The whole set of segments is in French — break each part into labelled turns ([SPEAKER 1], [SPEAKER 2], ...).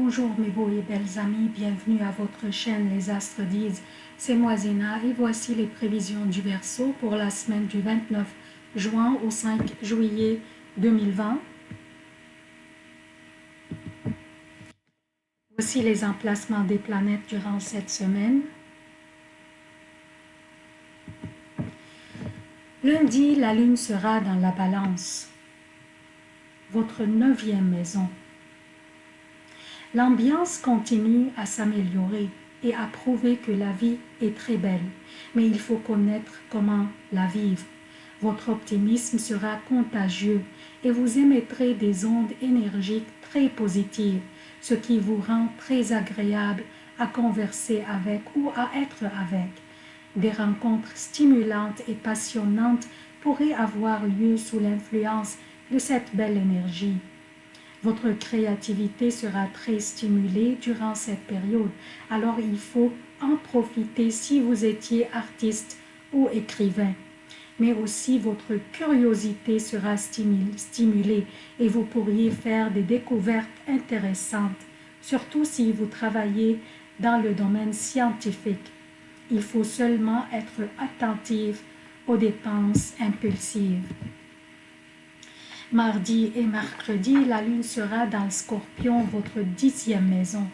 [SPEAKER 1] Bonjour mes beaux et belles amis, bienvenue à votre chaîne Les Astres disent, c'est moi Zéna et voici les prévisions du Verseau pour la semaine du 29 juin au 5 juillet 2020. Voici les emplacements des planètes durant cette semaine. Lundi, la lune sera dans la balance, votre neuvième maison. L'ambiance continue à s'améliorer et à prouver que la vie est très belle, mais il faut connaître comment la vivre. Votre optimisme sera contagieux et vous émettrez des ondes énergiques très positives, ce qui vous rend très agréable à converser avec ou à être avec. Des rencontres stimulantes et passionnantes pourraient avoir lieu sous l'influence de cette belle énergie. Votre créativité sera très stimulée durant cette période, alors il faut en profiter si vous étiez artiste ou écrivain. Mais aussi votre curiosité sera stimulée et vous pourriez faire des découvertes intéressantes, surtout si vous travaillez dans le domaine scientifique. Il faut seulement être attentif aux dépenses impulsives. Mardi et mercredi, la lune sera dans le scorpion, votre dixième maison.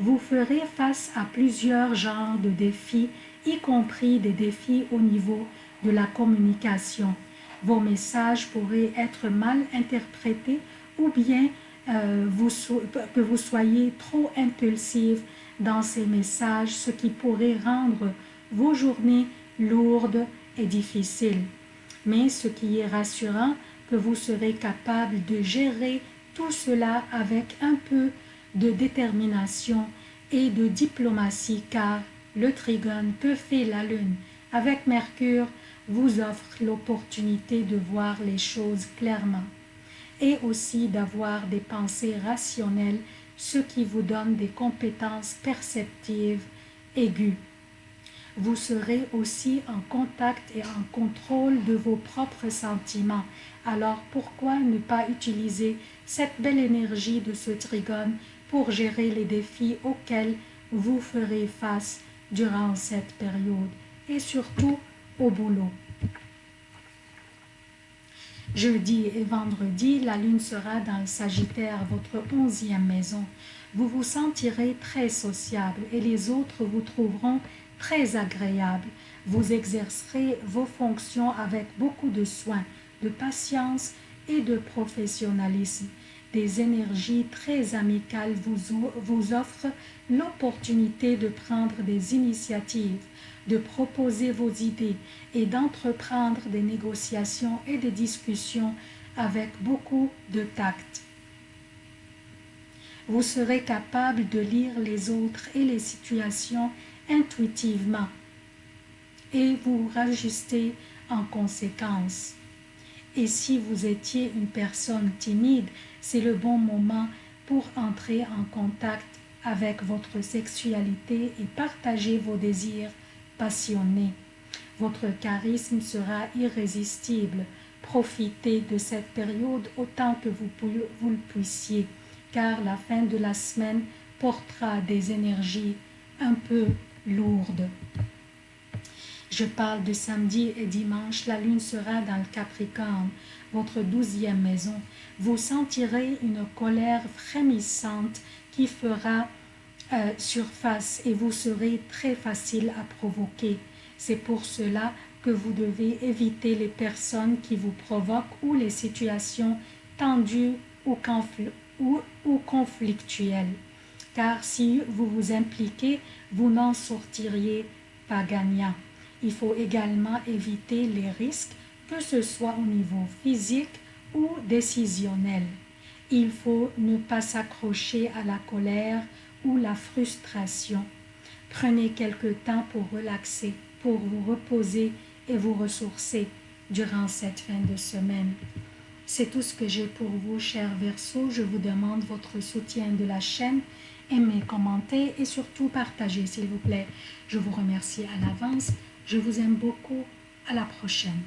[SPEAKER 1] Vous ferez face à plusieurs genres de défis, y compris des défis au niveau de la communication. Vos messages pourraient être mal interprétés ou bien euh, que vous soyez trop impulsif dans ces messages, ce qui pourrait rendre vos journées lourdes et difficiles. Mais ce qui est rassurant, que vous serez capable de gérer tout cela avec un peu de détermination et de diplomatie car le trigone que fait la lune avec Mercure vous offre l'opportunité de voir les choses clairement et aussi d'avoir des pensées rationnelles, ce qui vous donne des compétences perceptives aiguës. Vous serez aussi en contact et en contrôle de vos propres sentiments. Alors pourquoi ne pas utiliser cette belle énergie de ce trigone pour gérer les défis auxquels vous ferez face durant cette période et surtout au boulot? Jeudi et vendredi, la lune sera dans le Sagittaire, votre onzième maison. Vous vous sentirez très sociable et les autres vous trouveront très agréable. Vous exercerez vos fonctions avec beaucoup de soin, de patience et de professionnalisme. Des énergies très amicales vous, vous offrent l'opportunité de prendre des initiatives, de proposer vos idées et d'entreprendre des négociations et des discussions avec beaucoup de tact. Vous serez capable de lire les autres et les situations intuitivement et vous rajustez en conséquence. Et si vous étiez une personne timide, c'est le bon moment pour entrer en contact avec votre sexualité et partager vos désirs passionnés. Votre charisme sera irrésistible. Profitez de cette période autant que vous, vous le puissiez, car la fin de la semaine portera des énergies un peu lourde. Je parle de samedi et dimanche, la lune sera dans le Capricorne, votre douzième maison. Vous sentirez une colère frémissante qui fera euh, surface et vous serez très facile à provoquer. C'est pour cela que vous devez éviter les personnes qui vous provoquent ou les situations tendues ou conflictuelles car si vous vous impliquez, vous n'en sortiriez pas gagnant. Il faut également éviter les risques, que ce soit au niveau physique ou décisionnel. Il faut ne pas s'accrocher à la colère ou la frustration. Prenez quelque temps pour relaxer, pour vous reposer et vous ressourcer durant cette fin de semaine. C'est tout ce que j'ai pour vous, chers Verseaux. Je vous demande votre soutien de la chaîne aimez, commentez et surtout partagez s'il vous plaît. Je vous remercie à l'avance. Je vous aime beaucoup. À la prochaine.